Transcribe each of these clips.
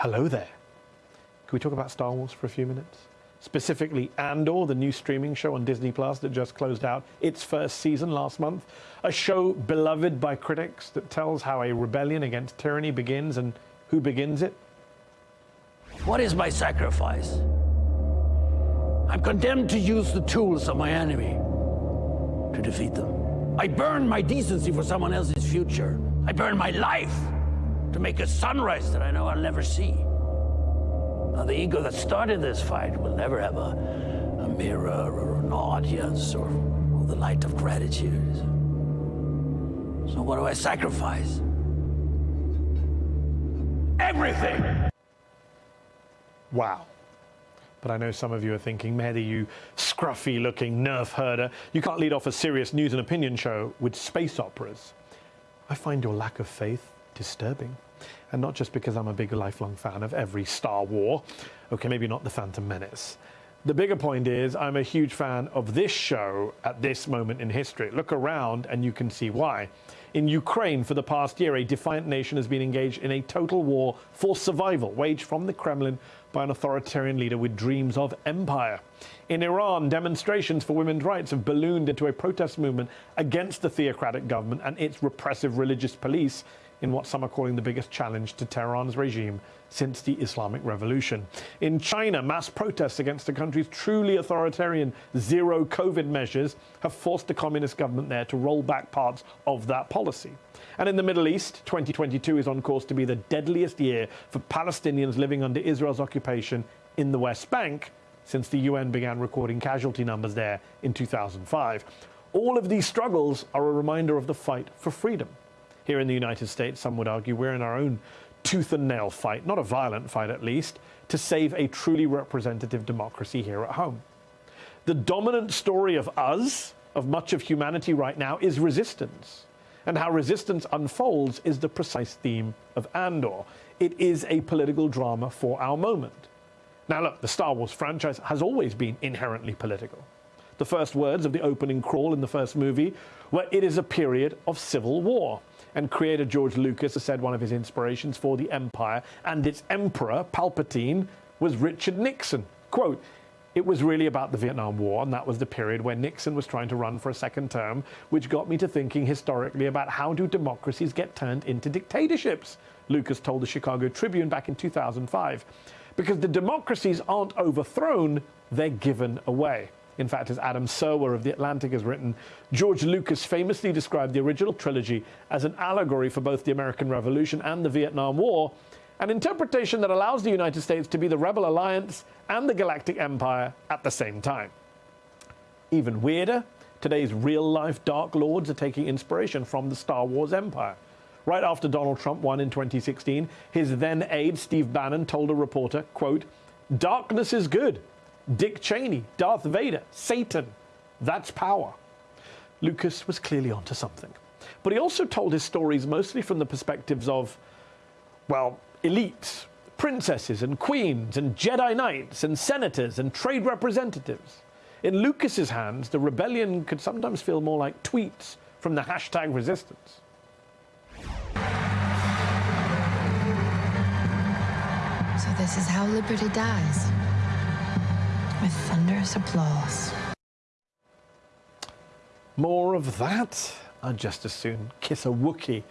Hello there. Can we talk about Star Wars for a few minutes? Specifically, Andor, the new streaming show on Disney Plus that just closed out its first season last month. A show beloved by critics that tells how a rebellion against tyranny begins and who begins it. What is my sacrifice? I'm condemned to use the tools of my enemy to defeat them. I burn my decency for someone else's future. I burn my life to make a sunrise that I know I'll never see. Now, the ego that started this fight will never have a, a mirror or an audience or, or the light of gratitude. So, what do I sacrifice? Everything! Wow. But I know some of you are thinking, Mehdi, you scruffy looking nerf herder, you can't lead off a serious news and opinion show with space operas. I find your lack of faith disturbing. And not just because I'm a big lifelong fan of every Star War. Okay, maybe not The Phantom Menace. The bigger point is I'm a huge fan of this show at this moment in history. Look around and you can see why. In Ukraine, for the past year, a defiant nation has been engaged in a total war for survival, waged from the Kremlin by an authoritarian leader with dreams of empire. In Iran, demonstrations for women's rights have ballooned into a protest movement against the theocratic government and its repressive religious police in what some are calling the biggest challenge to Tehran's regime since the Islamic Revolution. In China, mass protests against the country's truly authoritarian zero COVID measures have forced the communist government there to roll back parts of that policy. And in the Middle East, 2022 is on course to be the deadliest year for Palestinians living under Israel's occupation in the West Bank since the UN began recording casualty numbers there in 2005. All of these struggles are a reminder of the fight for freedom. Here in the United States, some would argue we're in our own tooth and nail fight, not a violent fight at least, to save a truly representative democracy here at home. The dominant story of us, of much of humanity right now, is resistance. And how resistance unfolds is the precise theme of Andor. It is a political drama for our moment. Now, look, the Star Wars franchise has always been inherently political. The first words of the opening crawl in the first movie were, It is a period of civil war. And creator George Lucas has said one of his inspirations for the Empire and its emperor, Palpatine, was Richard Nixon. Quote, it was really about the Vietnam War, and that was the period where Nixon was trying to run for a second term, which got me to thinking historically about how do democracies get turned into dictatorships, Lucas told the Chicago Tribune back in 2005. Because the democracies aren't overthrown, they're given away. In fact, as Adam Serwer of The Atlantic has written, George Lucas famously described the original trilogy as an allegory for both the American Revolution and the Vietnam War, an interpretation that allows the United States to be the rebel alliance and the galactic empire at the same time. Even weirder, today's real-life Dark Lords are taking inspiration from the Star Wars empire. Right after Donald Trump won in 2016, his then aide Steve Bannon told a reporter, quote, darkness is good. Dick Cheney, Darth Vader, Satan. That's power. Lucas was clearly onto something. But he also told his stories mostly from the perspectives of, well, elites, princesses and queens and Jedi Knights and senators and trade representatives. In Lucas's hands, the rebellion could sometimes feel more like tweets from the hashtag resistance. So this is how liberty dies with thunderous applause. More of that? I'd just as soon kiss a Wookiee.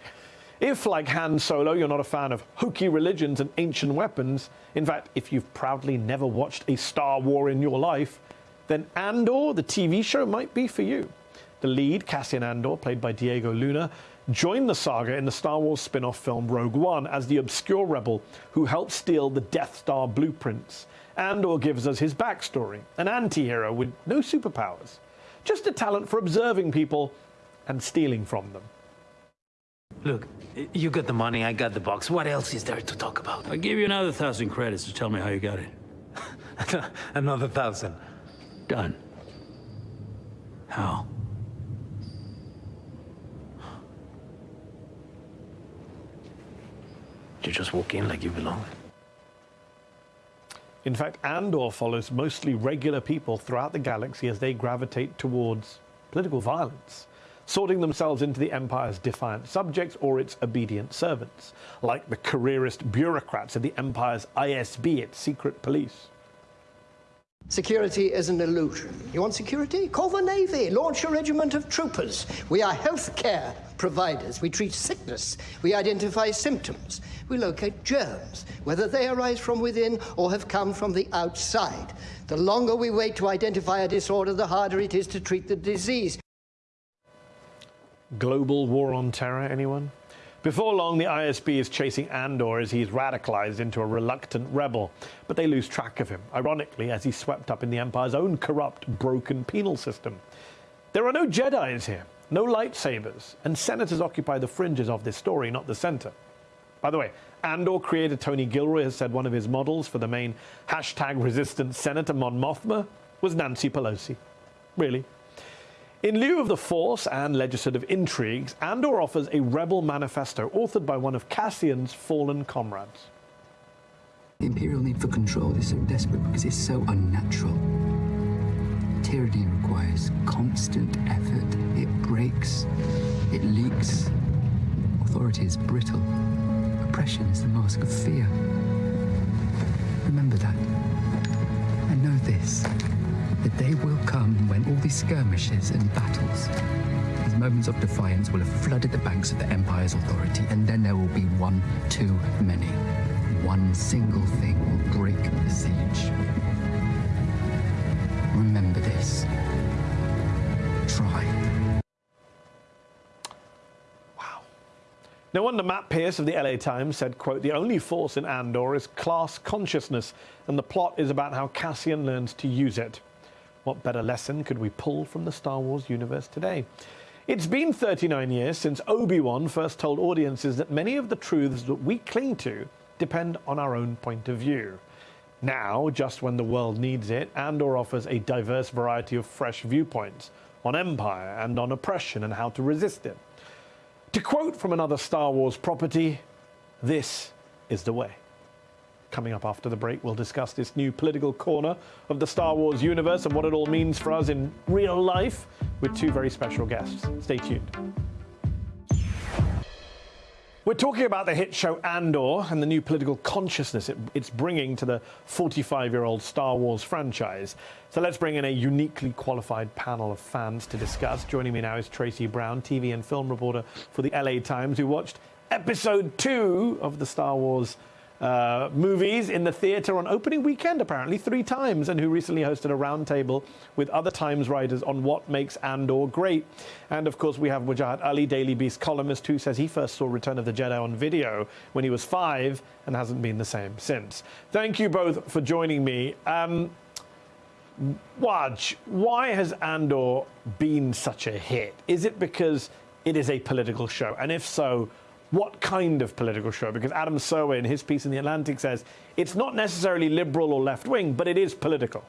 If, like Han Solo, you're not a fan of hokey religions and ancient weapons, in fact, if you've proudly never watched a Star War in your life, then Andor, the TV show, might be for you. The lead, Cassian Andor, played by Diego Luna, joined the saga in the Star Wars spin off film Rogue One as the obscure rebel who helped steal the Death Star blueprints Andor gives us his backstory, an anti-hero with no superpowers, just a talent for observing people and stealing from them. Look, you got the money, I got the box. What else is there to talk about? I'll give you another thousand credits to tell me how you got it. another thousand. Done. How? You just walk in like you belong. In fact, Andor follows mostly regular people throughout the galaxy as they gravitate towards political violence. sorting themselves into the Empire's defiant subjects or its obedient servants, like the careerist bureaucrats of the Empire's ISB, its secret police. Security is an illusion. You want security? Call the Navy. Launch a regiment of troopers. We are health care providers. We treat sickness. We identify symptoms. We locate germs, whether they arise from within or have come from the outside. The longer we wait to identify a disorder, the harder it is to treat the disease. Global war on terror, anyone? Before long, the ISB is chasing Andor as he's radicalized into a reluctant rebel, but they lose track of him, ironically, as he's swept up in the Empire's own corrupt, broken penal system. There are no Jedi's here, no lightsabers, and senators occupy the fringes of this story, not the center. By the way, Andor creator Tony Gilroy has said one of his models for the main hashtag resistant senator Mon Mothma was Nancy Pelosi. Really? In lieu of the Force and legislative intrigues, Andor offers a rebel manifesto authored by one of Cassian's fallen comrades. The Imperial need for control is so desperate because it's so unnatural. Tyranny requires constant effort. It breaks, it leaks. Authority is brittle. Oppression is the mask of fear. Remember that. And know this the day will come when all these skirmishes and battles, these moments of defiance will have flooded the banks of the Empire's authority, and then there will be one too many. One single thing will break the siege. Remember this. Try. Wow. No wonder Matt Pearce of the LA Times said, quote, the only force in Andor is class consciousness, and the plot is about how Cassian learns to use it. What better lesson could we pull from the Star Wars universe today? It's been 39 years since Obi-Wan first told audiences that many of the truths that we cling to depend on our own point of view. Now, just when the world needs it, Andor offers a diverse variety of fresh viewpoints on empire and on oppression and how to resist it. To quote from another Star Wars property, this is the way. Coming up after the break, we'll discuss this new political corner of the Star Wars universe and what it all means for us in real life with two very special guests. Stay tuned. We're talking about the hit show Andor and the new political consciousness it, it's bringing to the 45 year old Star Wars franchise. So let's bring in a uniquely qualified panel of fans to discuss. Joining me now is Tracy Brown, TV and film reporter for the LA Times, who watched episode two of the Star Wars uh, movies in the theatre on opening weekend, apparently, three times, and who recently hosted a roundtable with other Times writers on what makes Andor great. And of course, we have Wajahat Ali, Daily Beast columnist, who says he first saw Return of the Jedi on video when he was five and hasn't been the same since. Thank you both for joining me. Um, Waj, why has Andor been such a hit? Is it because it is a political show? And if so, what kind of political show? Because Adam Serwer, in his piece in The Atlantic, says it's not necessarily liberal or left wing, but it is political.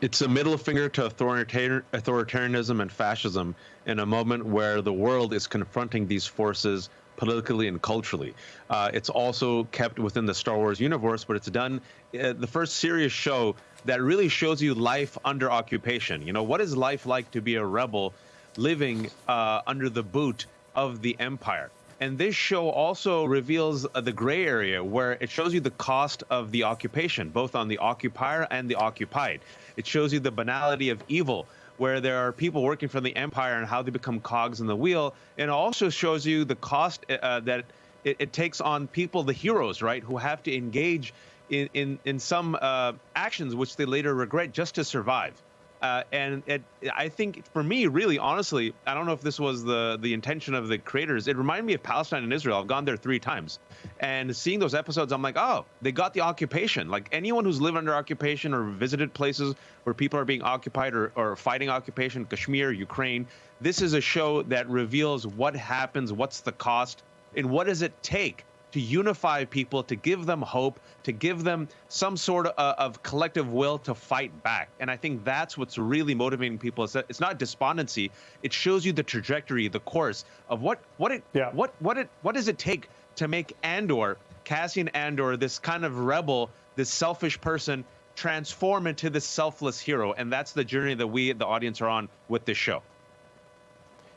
It's a middle finger to authoritarianism and fascism in a moment where the world is confronting these forces politically and culturally. Uh, it's also kept within the Star Wars universe, but it's done uh, the first serious show that really shows you life under occupation. You know, what is life like to be a rebel living uh, under the boot of the empire? And this show also reveals uh, the gray area where it shows you the cost of the occupation, both on the occupier and the occupied. It shows you the banality of evil, where there are people working for the empire and how they become cogs in the wheel. And also shows you the cost uh, uh that it, it, takes on people, the heroes, right, who have to engage in, in, in some uh, actions which they later regret just to survive. Uh, and it, I think for me, really, honestly, I don't know if this was the the intention of the creators. It reminded me of Palestine and Israel. I've gone there three times, and seeing those episodes, I'm like, oh, they got the occupation. Like anyone who's lived under occupation or visited places where people are being occupied or, or fighting occupation, Kashmir, Ukraine. This is a show that reveals what happens, what's the cost, and what does it take to unify people, to give them hope, to give them some sort of, uh, of collective will to fight back. And I think that's what's really motivating people. Is that it's not despondency; it shows you the trajectory, the course of what what it yeah. what what it what does it take to make Andor, Cassian Andor, this kind of rebel, this selfish person, transform into this selfless hero. And that's the journey that we, the audience, are on with this show.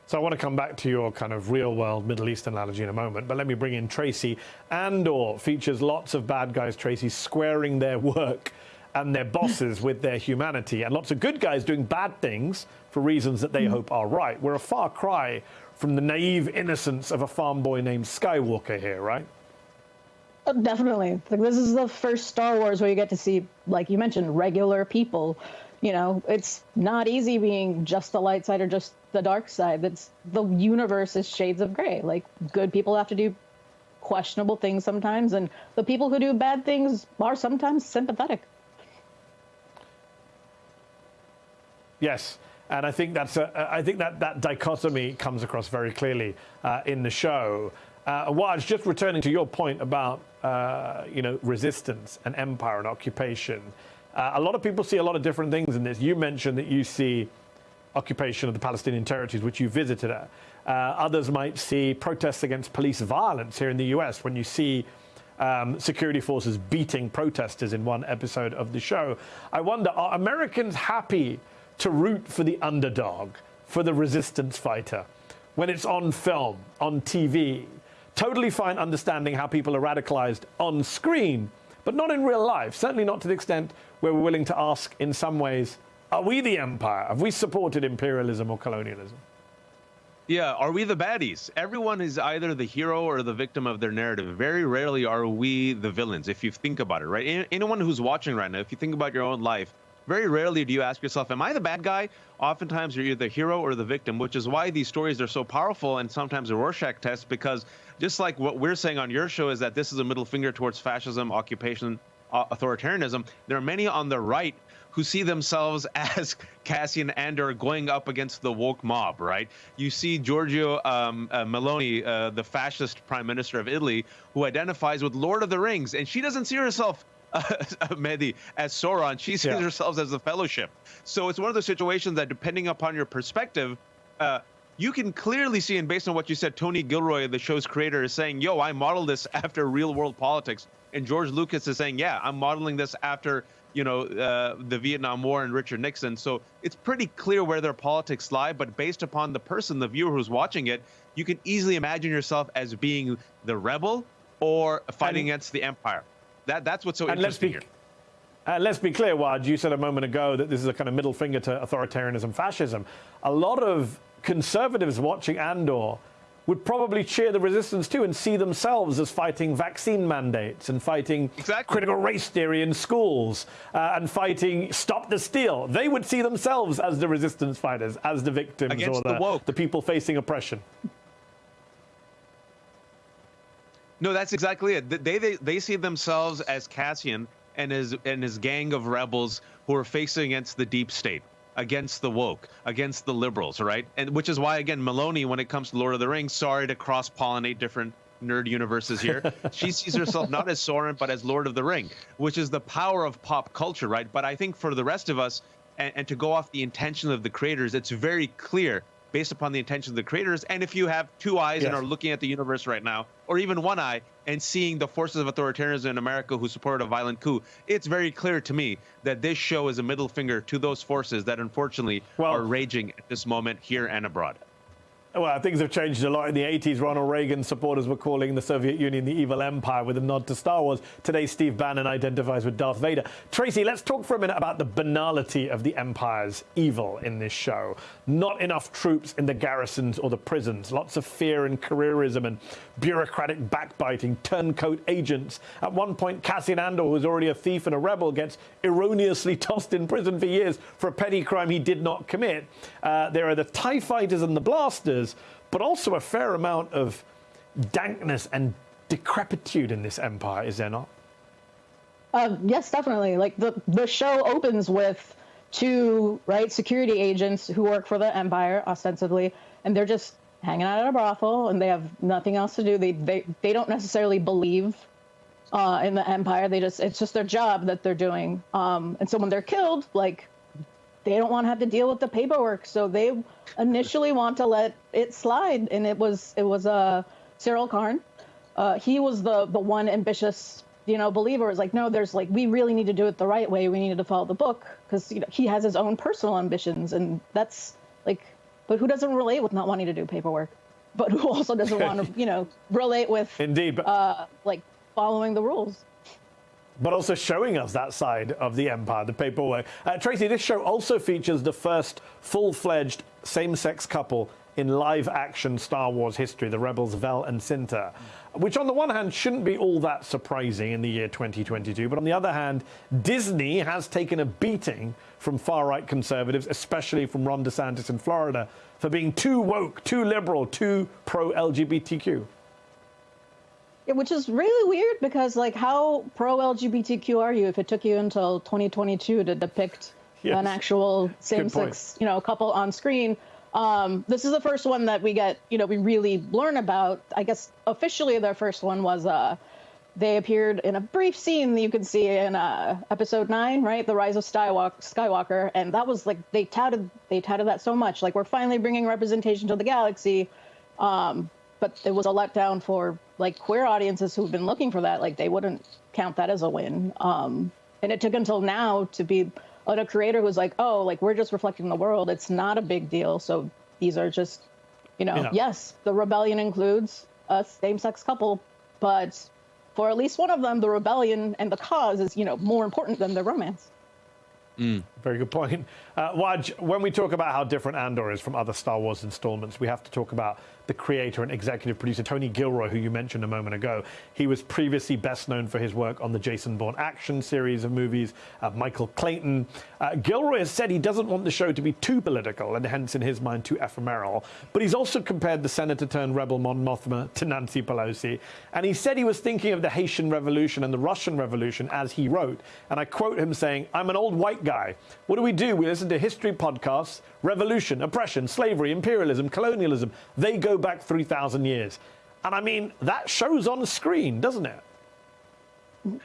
So I want to come back to your kind of real world Middle East analogy in a moment, but let me bring in Tracy. Andor features lots of bad guys, Tracy, squaring their work and their bosses with their humanity, and lots of good guys doing bad things for reasons that they hmm. hope are right. We're a far cry from the naive innocence of a farm boy named Skywalker here, right? Oh, definitely. Like, this is the first Star Wars where you get to see, like you mentioned, regular people. You know, it's not easy being just the light side or just the dark side. That's the universe is shades of gray. Like good people have to do questionable things sometimes, and the people who do bad things are sometimes sympathetic. Yes. And I think that's a, I think that that dichotomy comes across very clearly uh, in the show. Uh, Waj, just returning to your point about uh, you know resistance and empire and occupation, uh, a lot of people see a lot of different things in this. You mentioned that you see occupation of the Palestinian territories, which you visited at. Uh, others might see protests against police violence here in the U.S. when you see um, security forces beating protesters in one episode of the show. I wonder, are Americans happy? to root for the underdog, for the resistance fighter, when it's on film, on TV. Totally fine understanding how people are radicalized on screen, but not in real life. Certainly not to the extent where we're willing to ask, in some ways, are we the empire? Have we supported imperialism or colonialism? Yeah, are we the baddies? Everyone is either the hero or the victim of their narrative. Very rarely are we the villains, if you think about it, right? Anyone who's watching right now, if you think about your own life, very rarely do you ask yourself, Am I the bad guy? Oftentimes you're either the hero or the victim, which is why these stories are so powerful and sometimes a Rorschach test because just like what we're saying on your show is that this is a middle finger towards fascism, occupation, uh, authoritarianism, there are many on the right who see themselves as Cassian Andor going up against the woke mob, right? You see Giorgio um, uh, Meloni, uh, the fascist prime minister of Italy, who identifies with Lord of the Rings, and she doesn't see herself uh, Mehdi as Sauron. She sees yeah. herself as the Fellowship. So it's one of those situations that, depending upon your perspective, uh, you can clearly see, and based on what you said, Tony Gilroy, the show's creator, is saying, "Yo, I modeled this after real world politics," and George Lucas is saying, "Yeah, I'm modeling this after." You know, uh, the Vietnam War and Richard Nixon. So it's pretty clear where their politics lie. But based upon the person, the viewer who's watching it, you can easily imagine yourself as being the rebel or fighting against the empire. That that's what's so and interesting let's be, here. Uh, let's be clear, Waj. You said a moment ago that this is a kind of middle finger to authoritarianism, fascism. A lot of conservatives watching Andor would probably cheer the resistance too and see themselves as fighting vaccine mandates and fighting exactly. critical race theory in schools uh, and fighting stop the steal. They would see themselves as the resistance fighters, as the victims Against or the, the, the people facing oppression. No, that's exactly it. They they they see themselves as Cassian and his and his gang of rebels who are facing against the deep state, against the woke, against the liberals, right? And which is why again, Meloni, when it comes to Lord of the Rings, sorry to cross pollinate different nerd universes here. she sees herself not as Sauron but as Lord of the Ring, which is the power of pop culture, right? But I think for the rest of us, and, and to go off the intention of the creators, it's very clear based upon the intention of the creators. And if you have two eyes yes. and are looking at the universe right now, or even one eye, and seeing the forces of authoritarianism in America who supported a violent coup, it's very clear to me that this show is a middle finger to those forces that unfortunately well, are raging at this moment here and abroad. Well, things have changed a lot. In the 80s, Ronald Reagan supporters were calling the Soviet Union the evil empire with a nod to Star Wars. Today, Steve Bannon identifies with Darth Vader. Tracy, let's talk for a minute about the banality of the empire's evil in this show. Not enough troops in the garrisons or the prisons. Lots of fear and careerism and bureaucratic backbiting, turncoat agents. At one point, Cassian Andor, who's already a thief and a rebel, gets erroneously tossed in prison for years for a petty crime he did not commit. Uh, there are the TIE fighters and the blasters but also a fair amount of dankness and decrepitude in this empire, is there not? Uh, yes, definitely. Like the the show opens with two right security agents who work for the empire ostensibly, and they're just hanging out at a brothel, and they have nothing else to do. They they they don't necessarily believe uh, in the empire. They just it's just their job that they're doing. Um, and so when they're killed, like they don't want to have to deal with the paperwork, so they initially want to let it slide. And it was it was uh, Syril Karn. Uh, he was the the one ambitious you know believer. Is like no, there's like we really need to do it the right way. We needed to follow the book because you know he has his own personal ambitions, and that's like but who doesn't relate with not wanting to do paperwork? But who also doesn't want to, you know, relate with Indeed, but uh, like following the rules? But also showing us that side of the empire, the paperwork. Uh, Tracy, this show also features the first full-fledged same-sex couple in live-action Star Wars history, the rebels Vel and Cinta, which on the one hand shouldn't be all that surprising in the year 2022, but on the other hand, Disney has taken a beating from far-right conservatives, especially from Ron DeSantis in Florida, for being too woke, too liberal, too pro-LGBTQ. Which is really weird because like how pro LGBTQ are you if it took you until 2022 to depict Yes. an actual same-sex you know couple on screen? Um, this is the first one that we get you know we really learn about. I guess officially their first one was uh, they appeared in a brief scene that you can see in uh, episode nine, right? The Rise of Skywalker, Skywalker, and that was like they touted they touted that so much, like we're finally bringing representation to the galaxy. Um, but it was a letdown for like queer audiences who've been looking for that. Like they wouldn't count that as a win. Um, and it took until now to be on a creator who's like, oh, like we're just reflecting the world. It's not a big deal. So these are just, you know, Yeah. yes, the rebellion includes a same-sex couple, but for at least one of them, the rebellion and the cause is, you know, more important than the romance. Very good point. Uh, Waj, when we talk about how different Andor is from other Star Wars installments, we have to talk about the creator and executive producer, Tony Gilroy, who you mentioned a moment ago. He was previously best known for his work on the Jason Bourne action series of movies, uh, Michael Clayton. Uh, Gilroy has said he doesn't want the show to be too political and hence, in his mind, too ephemeral. But he's also compared the senator turned rebel Mon Mothma to Nancy Pelosi. And he said he was thinking of the Haitian Revolution and the Russian Revolution as he wrote. And I quote him saying, I'm an old white guy. What do we do? We listen to history podcasts, revolution, oppression, slavery, imperialism, colonialism. They go back 3,000 years. And I mean, that shows on the screen, doesn't it?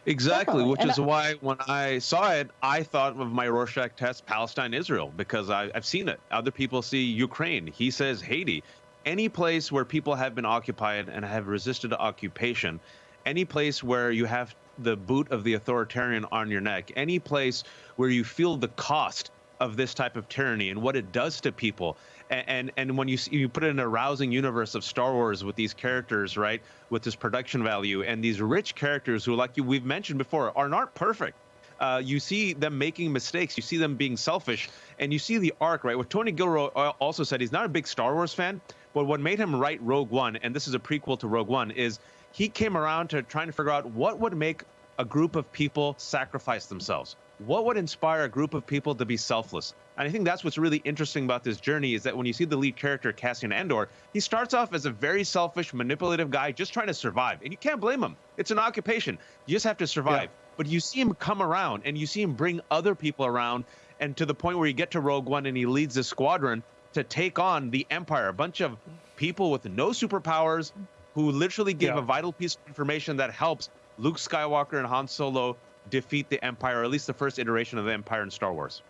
Exactly, Definitely. which And is I- why when I saw it, I thought of my Rorschach test, Palestine, Israel, because I, I've seen it. Other people see Ukraine. He says Haiti. Any place where people have been occupied and have resisted occupation, any place where you have the boot of the authoritarian on your neck, any place where you feel the cost of this type of tyranny and what it does to people. And and, and when you see, you put it in a rousing universe of Star Wars with these characters, right, with this production value and these rich characters who, like you we've mentioned before, are not perfect. Uh, you see them making mistakes. You see them being selfish, and you see the arc, right? What Tony Gilroy also said, he's not a big Star Wars fan, but what made him write Rogue One, and this is a prequel to Rogue One, is he came around to trying to figure out what would make a group of people sacrifice themselves. What would inspire a group of people to be selfless? And I think that's what's really interesting about this journey is that when you see the lead character, Cassian Andor, he starts off as a very selfish, manipulative guy just trying to survive. And you can't blame him. It's an occupation. You just have to survive. But you see him come around and you see him bring other people around and to the point where you get to Rogue One and he leads a squadron to take on the Empire, a bunch of people with no superpowers who literally give Yeah. a vital piece of information that helps Luke Skywalker and Han Solo defeat the Empire, or at least the first iteration of the Empire in Star Wars.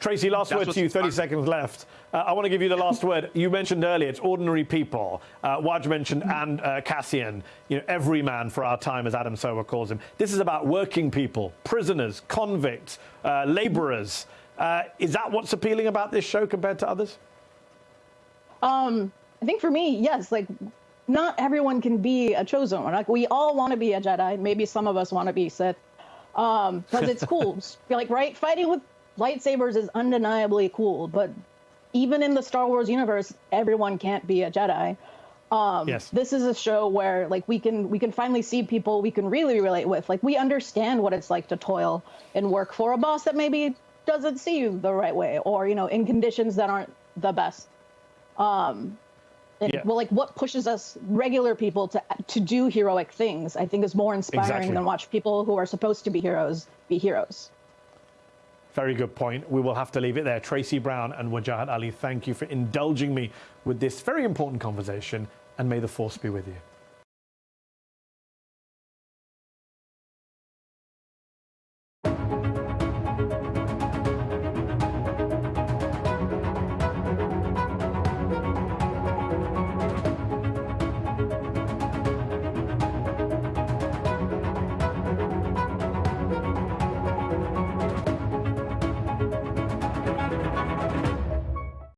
Tracy, last That's word to you, 30 fun. seconds left. Uh, I want to give you the last word. You mentioned earlier, it's ordinary people. Uh, Waj mentioned and uh, Cassian, you know, every man for our time, as Adam Serwer calls him. This is about working people, prisoners, convicts, uh, laborers. Uh, is that what's appealing about this show compared to others? Um, I think for me, yes, like not everyone can be a chosen one. Like we all want to be a Jedi. Maybe some of us want to be Sith. Um, because it's cool. Like, right? Fighting with lightsabers is undeniably cool, but even in the Star Wars universe, everyone can't be a Jedi. Um, Yes. This is a show where like we can we can finally see people we can really relate with. Like we understand what it's like to toil and work for a boss that maybe doesn't see you the right way, or you know, in conditions that aren't the best. Um, and, Yeah. well, like what pushes us regular people to to do heroic things, I think is more inspiring Exactly. than watch people who are supposed to be heroes be heroes. Very good point. We will have to leave it there. Tracy Brown and Wajahat Ali, thank you for indulging me with this very important conversation, and may the force be with you.